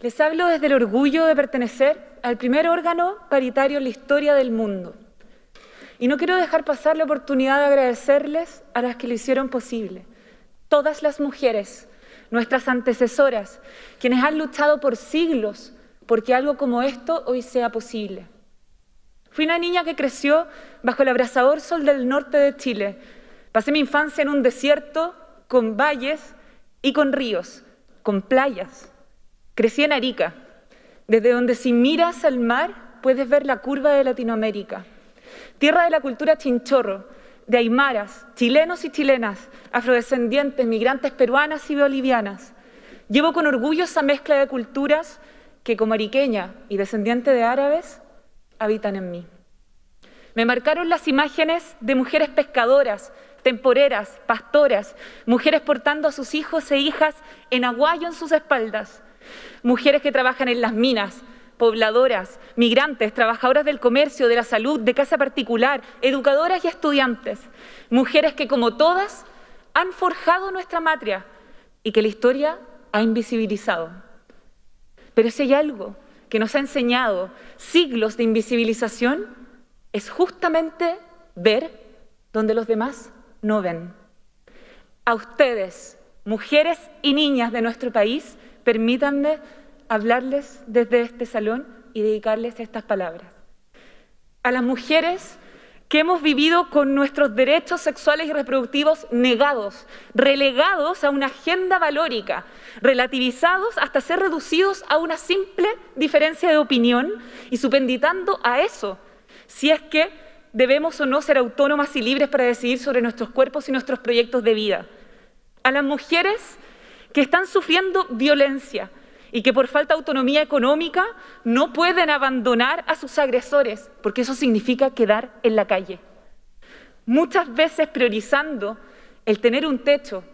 Les hablo desde el orgullo de pertenecer al primer órgano paritario en la historia del mundo. Y no quiero dejar pasar la oportunidad de agradecerles a las que lo hicieron posible. Todas las mujeres, nuestras antecesoras, quienes han luchado por siglos porque algo como esto hoy sea posible. Fui una niña que creció bajo el abrasador sol del norte de Chile. Pasé mi infancia en un desierto con valles y con ríos, con playas. Crecí en Arica, desde donde si miras al mar puedes ver la curva de Latinoamérica. Tierra de la cultura chinchorro, de aymaras, chilenos y chilenas, afrodescendientes, migrantes peruanas y bolivianas. Llevo con orgullo esa mezcla de culturas que como ariqueña y descendiente de árabes habitan en mí. Me marcaron las imágenes de mujeres pescadoras, temporeras, pastoras, mujeres portando a sus hijos e hijas en aguayo en sus espaldas, mujeres que trabajan en las minas, pobladoras, migrantes, trabajadoras del comercio, de la salud, de casa particular, educadoras y estudiantes, mujeres que como todas han forjado nuestra matria y que la historia ha invisibilizado. Pero si hay algo que nos ha enseñado siglos de invisibilización, es justamente ver donde los demás no ven. A ustedes, mujeres y niñas de nuestro país, permítanme hablarles desde este salón y dedicarles estas palabras. A las mujeres que hemos vivido con nuestros derechos sexuales y reproductivos negados, relegados a una agenda valórica, relativizados hasta ser reducidos a una simple diferencia de opinión y supenditando a eso, si es que debemos o no ser autónomas y libres para decidir sobre nuestros cuerpos y nuestros proyectos de vida. A las mujeres que están sufriendo violencia, y que por falta de autonomía económica no pueden abandonar a sus agresores, porque eso significa quedar en la calle. Muchas veces priorizando el tener un techo,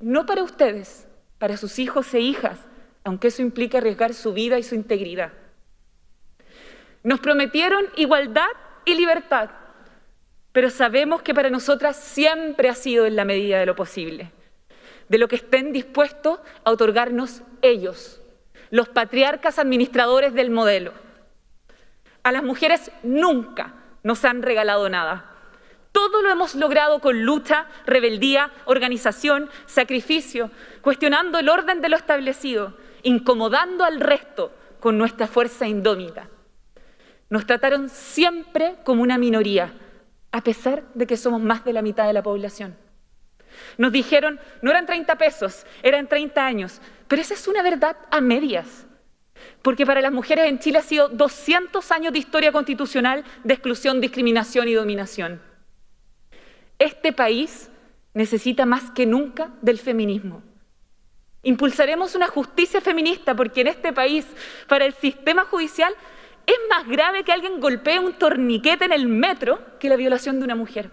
no para ustedes, para sus hijos e hijas, aunque eso implica arriesgar su vida y su integridad. Nos prometieron igualdad y libertad, pero sabemos que para nosotras siempre ha sido en la medida de lo posible, de lo que estén dispuestos a otorgarnos ellos los patriarcas administradores del modelo. A las mujeres nunca nos han regalado nada. Todo lo hemos logrado con lucha, rebeldía, organización, sacrificio, cuestionando el orden de lo establecido, incomodando al resto con nuestra fuerza indómita. Nos trataron siempre como una minoría, a pesar de que somos más de la mitad de la población. Nos dijeron, no eran 30 pesos, eran 30 años. Pero esa es una verdad a medias. Porque para las mujeres en Chile ha sido 200 años de historia constitucional de exclusión, discriminación y dominación. Este país necesita más que nunca del feminismo. Impulsaremos una justicia feminista porque en este país, para el sistema judicial, es más grave que alguien golpee un torniquete en el metro que la violación de una mujer.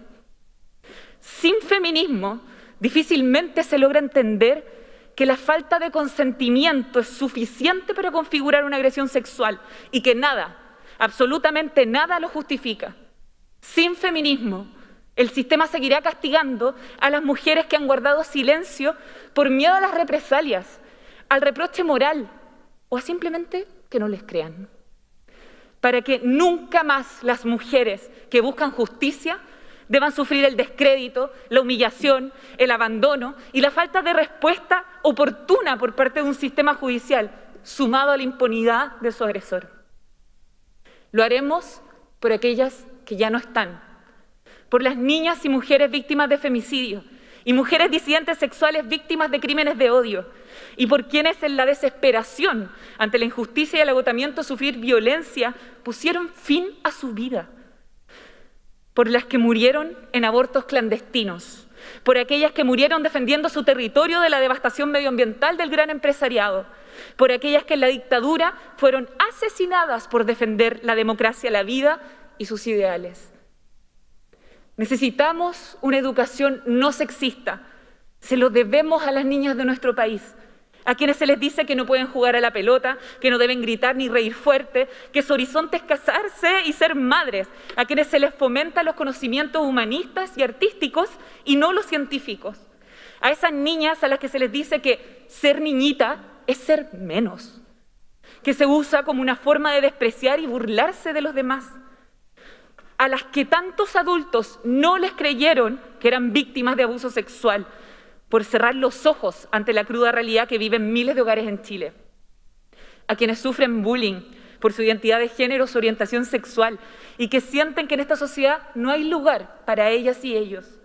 Sin feminismo, Difícilmente se logra entender que la falta de consentimiento es suficiente para configurar una agresión sexual y que nada, absolutamente nada lo justifica. Sin feminismo, el sistema seguirá castigando a las mujeres que han guardado silencio por miedo a las represalias, al reproche moral o a simplemente que no les crean. Para que nunca más las mujeres que buscan justicia deban sufrir el descrédito, la humillación, el abandono y la falta de respuesta oportuna por parte de un sistema judicial, sumado a la impunidad de su agresor. Lo haremos por aquellas que ya no están, por las niñas y mujeres víctimas de femicidio y mujeres disidentes sexuales víctimas de crímenes de odio, y por quienes en la desesperación ante la injusticia y el agotamiento sufrir violencia pusieron fin a su vida por las que murieron en abortos clandestinos, por aquellas que murieron defendiendo su territorio de la devastación medioambiental del gran empresariado, por aquellas que en la dictadura fueron asesinadas por defender la democracia, la vida y sus ideales. Necesitamos una educación no sexista, se lo debemos a las niñas de nuestro país, a quienes se les dice que no pueden jugar a la pelota, que no deben gritar ni reír fuerte, que su horizonte es casarse y ser madres, a quienes se les fomenta los conocimientos humanistas y artísticos y no los científicos, a esas niñas a las que se les dice que ser niñita es ser menos, que se usa como una forma de despreciar y burlarse de los demás, a las que tantos adultos no les creyeron que eran víctimas de abuso sexual por cerrar los ojos ante la cruda realidad que viven miles de hogares en Chile, a quienes sufren bullying por su identidad de género, su orientación sexual y que sienten que en esta sociedad no hay lugar para ellas y ellos,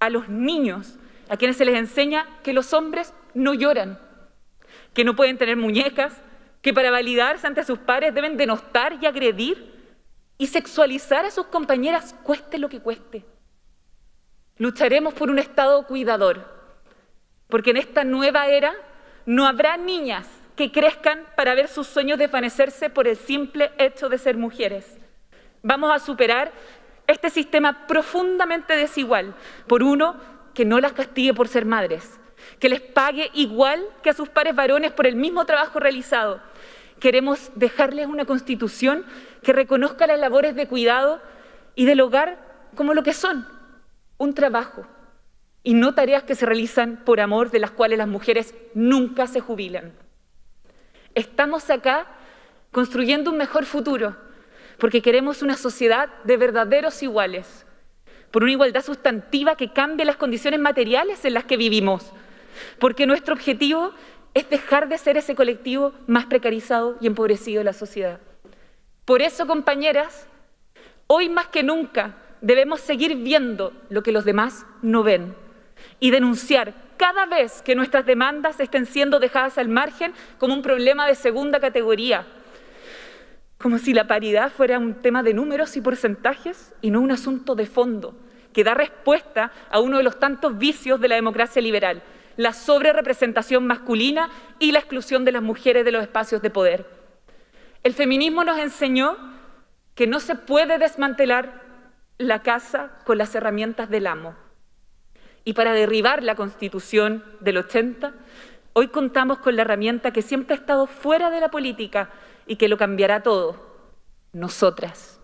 a los niños a quienes se les enseña que los hombres no lloran, que no pueden tener muñecas, que para validarse ante sus pares deben denostar y agredir y sexualizar a sus compañeras cueste lo que cueste. Lucharemos por un Estado cuidador, porque en esta nueva era no habrá niñas que crezcan para ver sus sueños desvanecerse por el simple hecho de ser mujeres. Vamos a superar este sistema profundamente desigual por uno que no las castigue por ser madres, que les pague igual que a sus pares varones por el mismo trabajo realizado. Queremos dejarles una constitución que reconozca las labores de cuidado y del hogar como lo que son, un trabajo, y no tareas que se realizan por amor de las cuales las mujeres nunca se jubilan. Estamos acá construyendo un mejor futuro, porque queremos una sociedad de verdaderos iguales, por una igualdad sustantiva que cambie las condiciones materiales en las que vivimos, porque nuestro objetivo es dejar de ser ese colectivo más precarizado y empobrecido de la sociedad. Por eso, compañeras, hoy más que nunca debemos seguir viendo lo que los demás no ven y denunciar cada vez que nuestras demandas estén siendo dejadas al margen como un problema de segunda categoría, como si la paridad fuera un tema de números y porcentajes y no un asunto de fondo, que da respuesta a uno de los tantos vicios de la democracia liberal, la sobrerepresentación masculina y la exclusión de las mujeres de los espacios de poder. El feminismo nos enseñó que no se puede desmantelar la casa con las herramientas del amo. Y para derribar la Constitución del 80, hoy contamos con la herramienta que siempre ha estado fuera de la política y que lo cambiará todo, nosotras.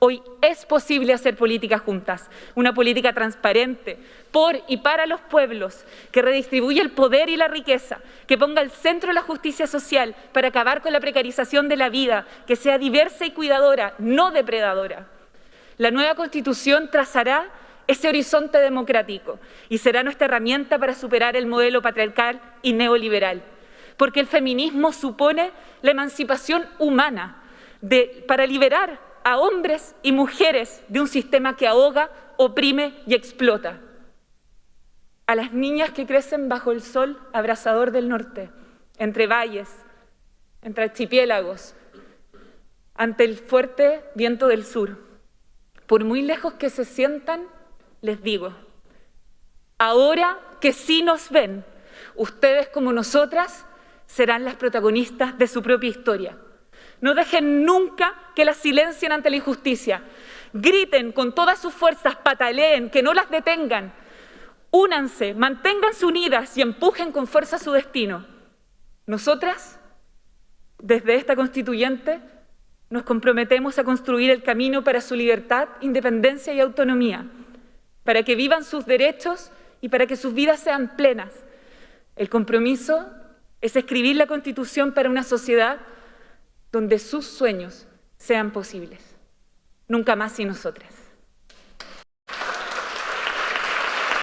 Hoy es posible hacer políticas juntas, una política transparente, por y para los pueblos, que redistribuya el poder y la riqueza, que ponga al centro la justicia social para acabar con la precarización de la vida, que sea diversa y cuidadora, no depredadora. La nueva Constitución trazará ese horizonte democrático y será nuestra herramienta para superar el modelo patriarcal y neoliberal, porque el feminismo supone la emancipación humana para liberar a hombres y mujeres de un sistema que ahoga, oprime y explota. A las niñas que crecen bajo el sol abrasador del norte, entre valles, entre archipiélagos, ante el fuerte viento del sur. Por muy lejos que se sientan, les digo, ahora que sí nos ven, ustedes como nosotras serán las protagonistas de su propia historia. No dejen nunca que las silencien ante la injusticia. Griten con todas sus fuerzas, pataleen, que no las detengan. Únanse, manténganse unidas y empujen con fuerza su destino. Nosotras, desde esta constituyente, nos comprometemos a construir el camino para su libertad, independencia y autonomía para que vivan sus derechos y para que sus vidas sean plenas. El compromiso es escribir la Constitución para una sociedad donde sus sueños sean posibles. Nunca más sin nosotras.